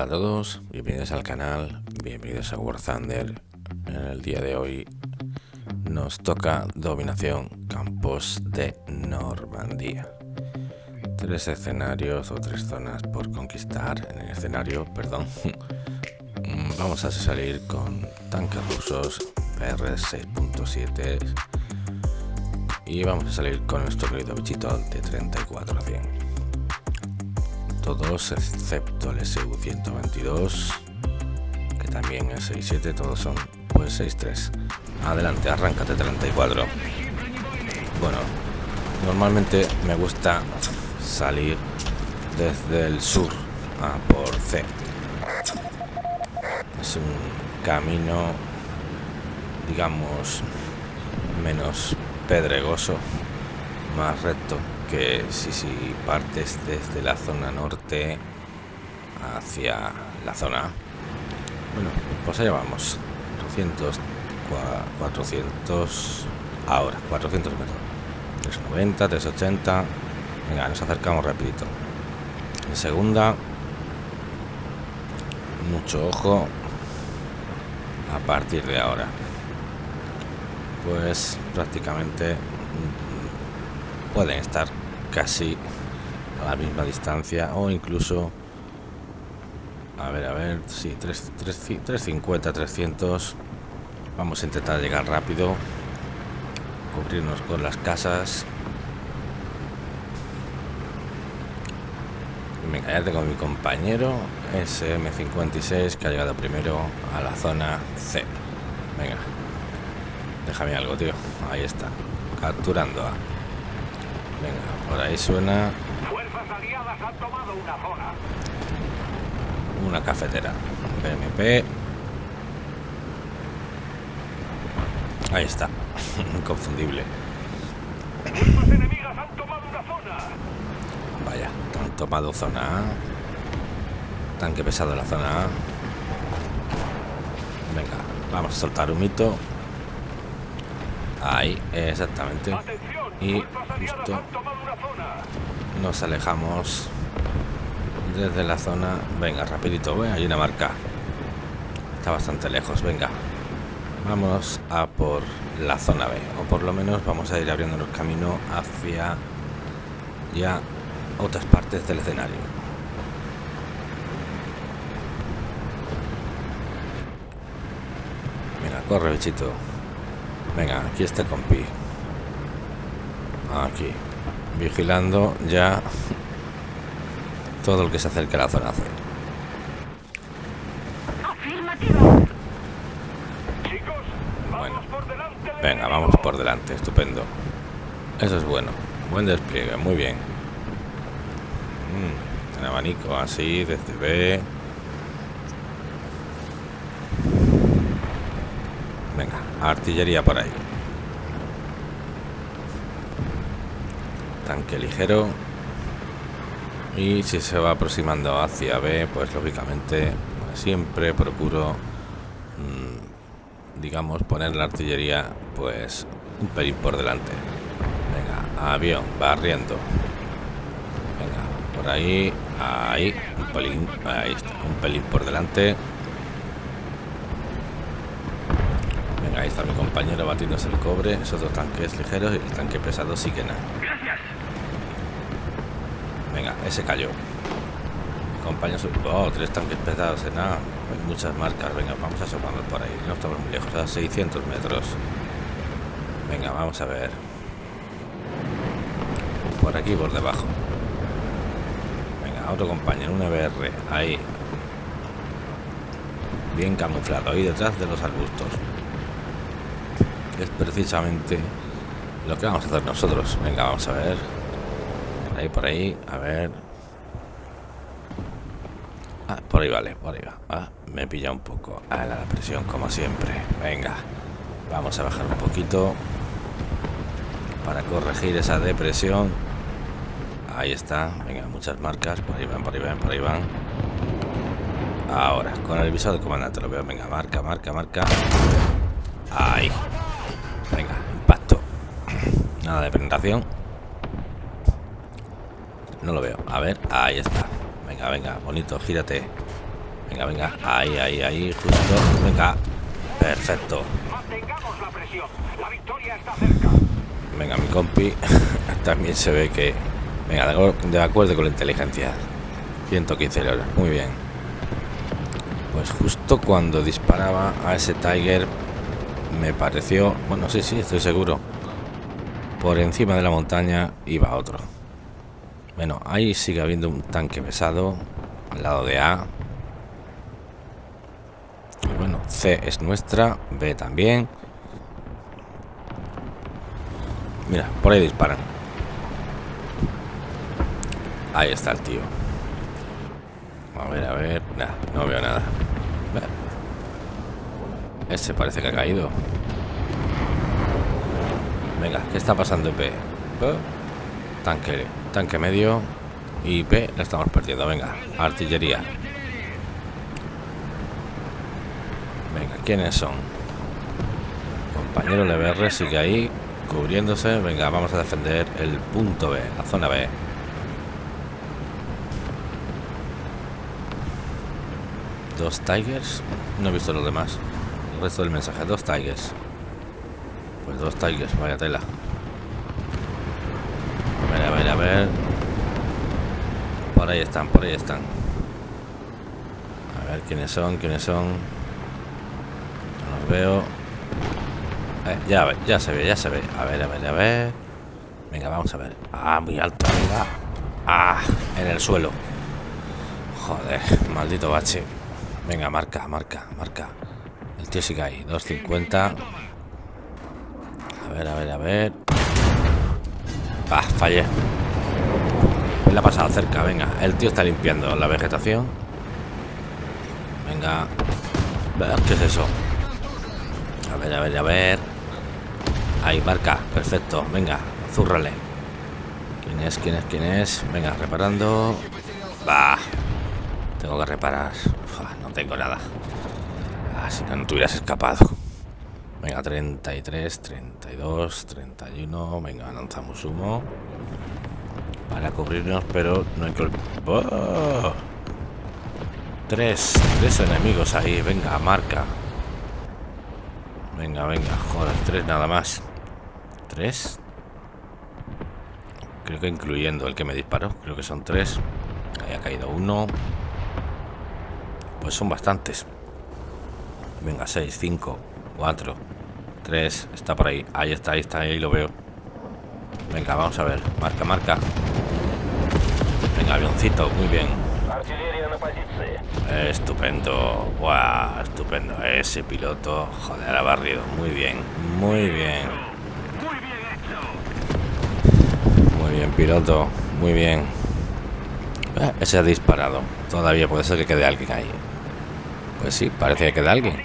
Hola a todos, bienvenidos al canal, bienvenidos a War Thunder. En el día de hoy nos toca dominación campos de Normandía. Tres escenarios o tres zonas por conquistar en el escenario, perdón. Vamos a salir con tanques rusos PR6.7 y vamos a salir con nuestro querido bichito de 34 a 100 todos excepto el SU-122 que también es 6.7 todos son pues 6.3 adelante arráncate 34 bueno normalmente me gusta salir desde el sur a por C. Es un camino digamos menos pedregoso más recto que si, si partes desde la zona norte hacia la zona. Bueno pues allá vamos. 200 400 ahora 400 metros 390 380 venga nos acercamos rapidito. En segunda mucho ojo. A partir de ahora. Pues prácticamente pueden estar casi a la misma distancia o incluso a ver a ver sí 3, 350 300 vamos a intentar llegar rápido. Cubrirnos con las casas. Me callate con mi compañero SM56 que ha llegado primero a la zona C. Venga déjame algo tío. Ahí está capturando a Venga, por ahí suena. Fuerzas aliadas han tomado una zona. Una cafetera. BMP. Ahí está. Inconfundible. Fuerzas enemigas han tomado una zona. Vaya, han tomado zona A. Tanque pesado en la zona A. Venga, vamos a soltar un mito. Ahí, exactamente. Y justo nos alejamos desde la zona. Venga, rapidito, hay una marca. Está bastante lejos, venga. Vamos a por la zona B. O por lo menos vamos a ir abriendo el camino hacia ya otras partes del escenario. Venga, corre, bichito. Venga, aquí está compi. Aquí. Vigilando ya todo el que se acerque a la zona C. Venga, vamos por delante. Estupendo. Eso es bueno. Buen despliegue. Muy bien. Mm, abanico así, desde B. Venga, artillería por ahí. Tanque ligero. Y si se va aproximando hacia B, pues lógicamente siempre procuro, mm, digamos, poner la artillería pues un pelín por delante. Venga, avión, barriendo. Venga, por ahí, ahí, un pelín, ahí está, un pelín por delante. Venga, ahí está mi compañero batiéndose el cobre, esos dos tanques ligeros y el tanque pesado sí que nada. Venga, ese cayó. Compañero... Oh, tres tanques pesados en nada. Hay muchas marcas. Venga, vamos a asomarnos por ahí. No estamos muy lejos, a 600 metros. Venga, vamos a ver. Por aquí, por debajo. Venga, otro compañero, un EBR. Ahí. Bien camuflado, ahí detrás de los arbustos. Es precisamente lo que vamos a hacer nosotros. Venga, vamos a ver. Ahí, por ahí, a ver. Ah, por ahí vale, por ahí va. Ah, me pilla un poco a la presión, como siempre. Venga, vamos a bajar un poquito para corregir esa depresión. Ahí está, venga, muchas marcas. Por ahí van, por ahí van, por ahí van. Ahora, con el visor de comandante lo veo. Venga, marca, marca, marca. Ahí. Venga, impacto. Nada de penetración. No lo veo. A ver, ahí está. Venga, venga, bonito, gírate. Venga, venga. Ahí, ahí, ahí, justo. Venga. Perfecto. Mantengamos la presión. La victoria está cerca. Venga, mi compi. También se ve que... Venga, de acuerdo- con la inteligencia. 115 horas. Muy bien. Pues justo cuando disparaba a ese Tiger me pareció... Bueno, sí, sí, estoy seguro. Por encima de la montaña iba otro. Bueno, ahí sigue habiendo un tanque pesado al lado de A. Bueno, C es nuestra, B también. Mira, por ahí disparan. Ahí está el tío. A ver, a ver. Nah, no veo nada. Ese parece que ha caído. Venga, ¿qué está pasando B? Eh, Tanque, tanque medio. Y B la estamos perdiendo. Venga, artillería. Venga, ¿quiénes son? Compañero LBR sigue ahí, cubriéndose. Venga, vamos a defender el punto B, la zona B. Dos Tigers. No he visto los demás. El resto del mensaje. Dos Tigers. Pues dos Tigers, vaya tela. Ver. Por ahí están, por ahí están. A ver quiénes son, quiénes son. No los veo. Eh, ya, ya se ve, ya se ve. A ver, a ver, a ver. Venga, vamos a ver. Ah, muy alto, venga. Ah, en el suelo. Joder, maldito bache. Venga, marca, marca, marca. El tío sigue ahí, 250. A ver, a ver, a ver. Ah, fallé. Le ha pasado cerca, venga. El tío está limpiando la vegetación. Venga. ¿Qué es eso? A ver, a ver, a ver. Ahí, marca. Perfecto. Venga, zúrrale. ¿Quién es? ¿Quién es? ¿Quién es? Venga, reparando. Bah. Tengo que reparar. No tengo nada. Ah, si no, no te hubieras escapado. Venga, 33, 32, 31. Venga, lanzamos humo. Para cubrirnos, pero no hay que... ¡Oh! Tres, tres enemigos ahí. Venga, marca. Venga, venga, joder, tres nada más. ¿Tres? Creo que incluyendo el que me disparó. Creo que son tres. Ahí ha caído uno. Pues son bastantes. Venga, seis, cinco, cuatro, tres. Está por ahí. Ahí está, ahí está, ahí lo veo. Venga, vamos a ver. Marca, marca. Avioncito, muy bien. Estupendo, guau, estupendo. Ese piloto, joder, ha barrido. Muy bien, muy bien. Muy bien hecho. Muy bien, piloto, muy bien. Eh, ese ha disparado. Todavía puede ser que quede alguien ahí. Pues sí, parece que queda alguien.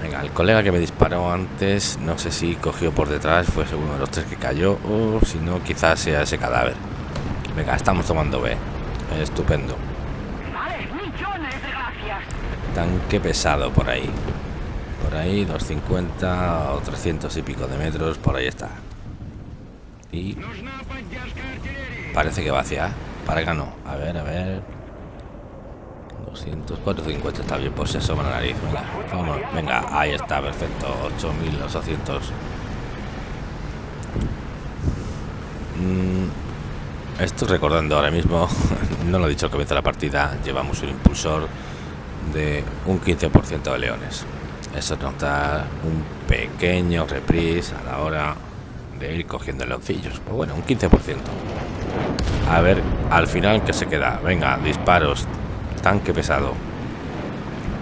Venga, el colega que me disparó antes, no sé si cogió por detrás, fue uno de los tres que cayó, o si no, quizás sea ese cadáver. Venga, estamos tomando B. Estupendo. Vale, millones de gracias. Tanque pesado por ahí. Por ahí, 250 o 300 y pico de metros, por ahí está. Y parece que va hacia. Para acá no. A ver, a ver. 200, 450 está bien, pues asoma la nariz. Venga, vámonos. Venga, ahí está, perfecto. 8800. Mm, estoy recordando ahora mismo, no lo he dicho al comienzo de la partida, llevamos un impulsor de un 15% de leones. Eso nos da un pequeño reprise a la hora de ir cogiendo leoncillos. Pues bueno, un 15%. A ver, al final que se queda. Venga, disparos. Tanque pesado.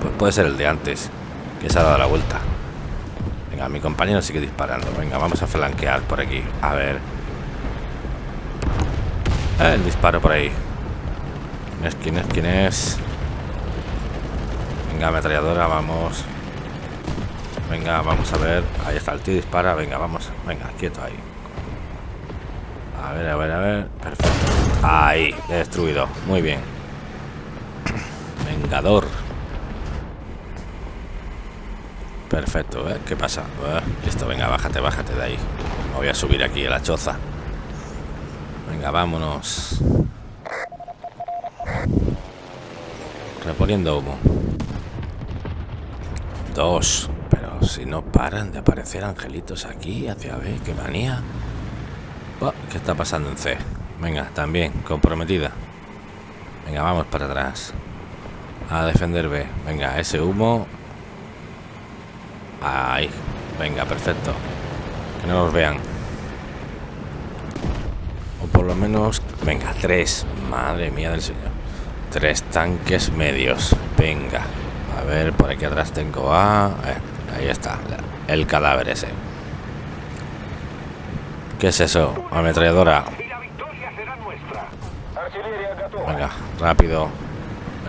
Pues puede ser el de antes, que se ha dado la vuelta. Venga, mi compañero sigue disparando. Venga, vamos a flanquear por aquí. A ver. El disparo por ahí. ¿Quién es? ¿Quién es? ¿Quién es? Venga, ametralladora, vamos. Venga, vamos a ver. Ahí está el tío dispara. Venga, vamos. Venga, quieto ahí. A ver, a ver, a ver. Perfecto. Ahí, destruido. Muy bien. Vengador. Perfecto, ¿eh? ¿Qué pasa? Eh, Listo, venga, bájate, bájate de ahí. Me voy a subir aquí a la choza. Vámonos. reponiendo humo. Dos. Pero si no paran de aparecer angelitos aquí, hacia B, qué manía. Oh, ¿Qué está pasando en C? Venga, también, comprometida. Venga, vamos para atrás. A defender B. Venga, ese humo. Ahí. Venga, perfecto. Que no nos vean. Por lo menos... Venga, tres. Madre mía del señor. Tres tanques medios. Venga. A ver, por aquí atrás tengo a... Ahí está. El cadáver ese. ¿Qué es eso? Ametralladora. Venga, rápido.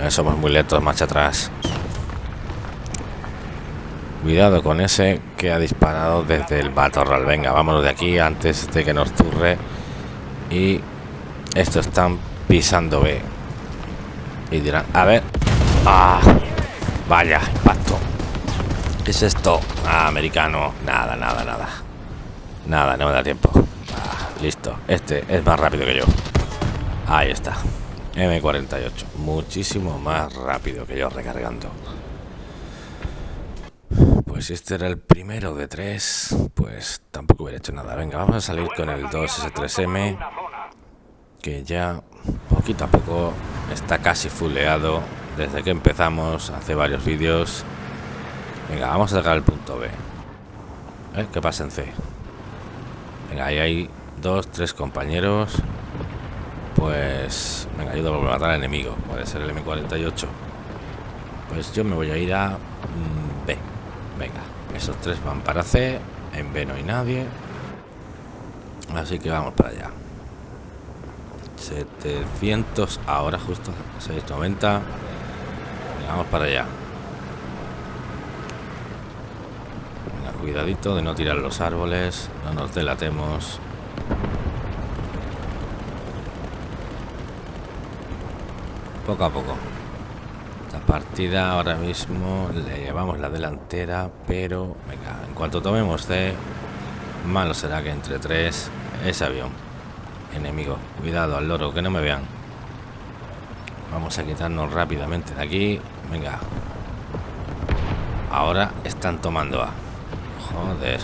Eh, somos muy lentos, marcha atrás. Cuidado con ese que ha disparado desde el batorral. Venga, vámonos de aquí antes de que nos turre. Y estos están pisando B. Y dirán, a ver. ¡Ah! Vaya, impacto. ¿Qué es esto? Ah, americano. Nada, nada, nada. Nada, no me da tiempo. Ah, listo. Este es más rápido que yo. Ahí está. M48. Muchísimo más rápido que yo recargando. Pues si este era el primero de tres, pues tampoco hubiera hecho nada. Venga, vamos a salir con el 2S3M, que ya poquito a poco está casi fulleado desde que empezamos, hace varios vídeos. Venga, vamos a sacar el punto B. ¿Eh? ¿Qué pasa en C? Venga, ahí hay dos, tres compañeros. Pues... Venga, ayuda a matar al enemigo. Puede ser el M48. Pues yo me voy a ir a mm. Venga, esos tres van para C. En B no hay nadie. Así que vamos para allá. 700 ahora justo 690 Venga, vamos para allá Venga, cuidadito de no tirar los árboles no nos delatemos poco a poco esta partida ahora mismo le llevamos la delantera pero venga en cuanto tomemos C malo será que entre tres ese avión. Enemigo cuidado al loro que no me vean. Vamos a quitarnos rápidamente de aquí. Venga. Ahora están tomando A. Joder.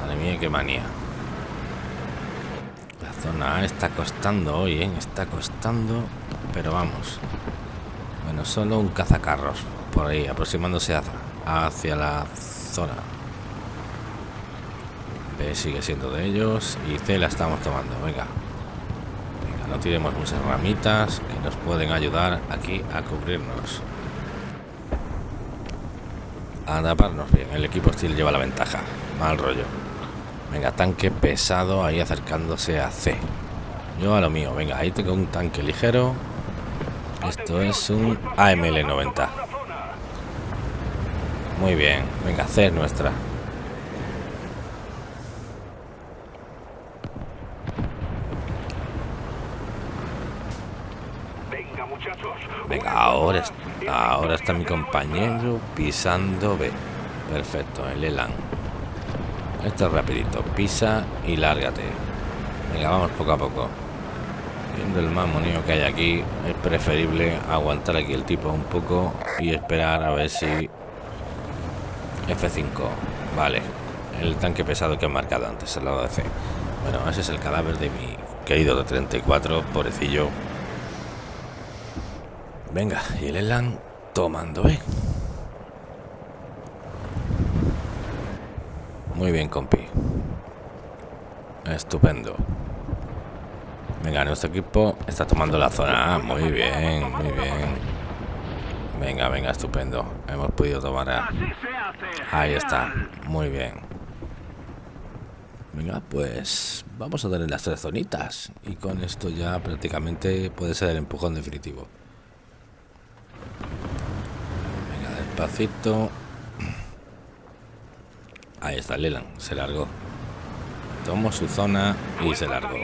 Madre mía qué manía. La zona A está costando hoy ¿eh? está costando pero vamos bueno solo un cazacarros por ahí aproximándose hacia la zona. B sigue siendo de ellos y C la estamos tomando. Venga. Venga no tiremos muchas ramitas que nos pueden ayudar aquí a cubrirnos. A taparnos bien. El equipo Steel lleva la ventaja. Mal rollo. Venga tanque pesado ahí acercándose a C. Yo a lo mío. Venga ahí tengo un tanque ligero esto es un AML 90. Muy bien. Venga, C es nuestra. Venga, ahora, ahora está mi compañero pisando B. Perfecto, el Elan. Esto es rapidito. Pisa y lárgate. Venga, vamos poco a poco. Viendo el mamoneo que hay aquí, es preferible aguantar aquí el tipo un poco y esperar a ver si... F5, vale. El tanque pesado que he marcado antes, al lado de C. Bueno, ese es el cadáver de mi querido de 34, pobrecillo. Venga, y el Elan tomando B. Muy bien, compi. Estupendo. Venga, nuestro equipo está tomando la zona. Ah, muy bien, muy bien. Venga, venga, estupendo. Hemos podido tomar a... Ahí está. Muy bien. Venga, pues vamos a darle las tres zonitas. Y con esto ya prácticamente puede ser el empujón definitivo. Venga, despacito. Ahí está Leland, se largó. Tomó su zona y se largó.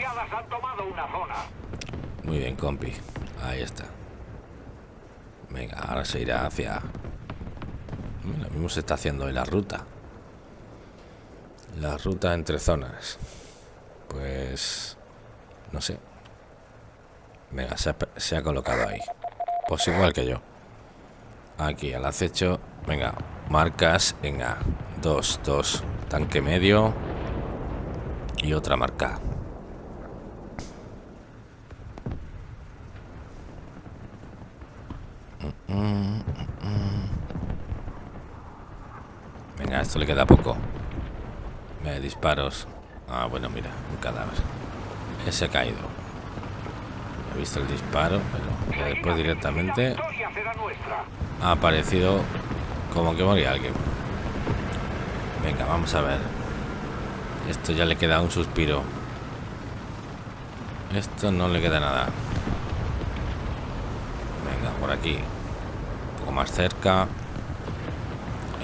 Muy bien, compi. Ahí está. Venga, ahora se irá hacia... Lo mismo se está haciendo en la ruta. La ruta entre zonas. Pues... No sé. Venga, se ha, se ha colocado ahí. Pues igual que yo. Aquí al acecho. Venga, marcas en A. 2, 2. Tanque medio. Y otra marca. Venga, esto le queda poco. Me disparos. Ah, bueno, mira, un cadáver. Ese ha caído. He visto el disparo, pero después directamente ha aparecido como que moría alguien. Venga, vamos a ver. Esto ya le queda un suspiro. Esto no le queda nada. Venga, por aquí. Un poco más cerca.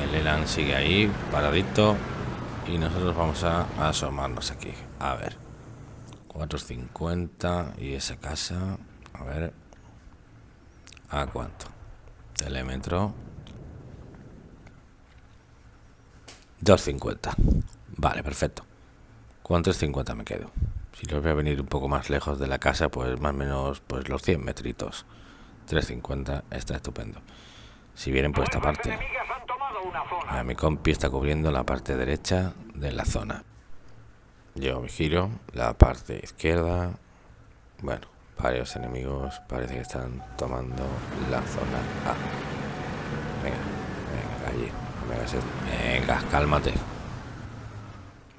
El Elan sigue ahí, paradito. Y nosotros vamos a, asomarnos aquí. A ver. 450 y esa casa. A ver. ¿A cuánto? Telemetro. 250. Vale, perfecto. Con 350 me quedo. Si los voy a venir un poco más lejos de la casa, pues más o menos pues los 100 metritos. 350 está estupendo. Si vienen por esta parte. A mi compi está cubriendo la parte derecha de la zona. Yo me giro la parte izquierda. Bueno, varios enemigos parece que están tomando la zona A. Venga, venga, allí. Venga, cálmate.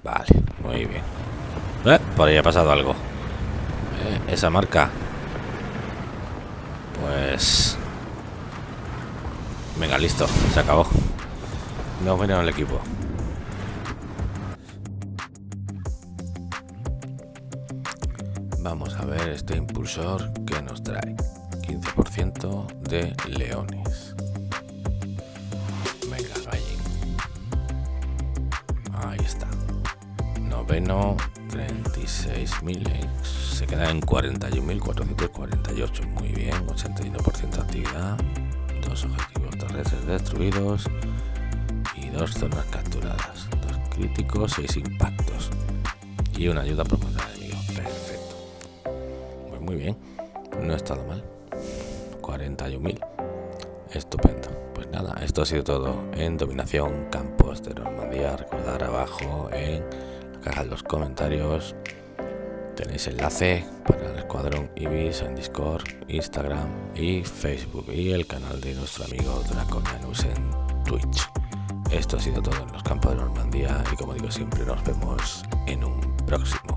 Vale, muy bien. Eh, por ahí ha pasado algo. Eh, esa marca. Pues... Venga, listo. Se acabó. No viene el equipo. Vamos a ver este impulsor que nos trae. 15% de leones. Noveno, 36.000. Se queda en 41.448. Muy bien, 81% de actividad. Dos objetivos terrestres destruidos dos zonas capturadas, dos críticos, seis impactos y una ayuda promocional enemigo. Perfecto. Pues muy bien, no ha estado mal. 41.000. Estupendo. Pues nada, esto ha sido todo en Dominación Campos de Normandía. Recordar abajo en caja de los comentarios tenéis enlace para el escuadrón Ibis en Discord, Instagram y Facebook y el canal de nuestro amigo Draconianus en Twitch. Esto ha sido todo en los campos de Normandía y como digo siempre nos vemos en un próximo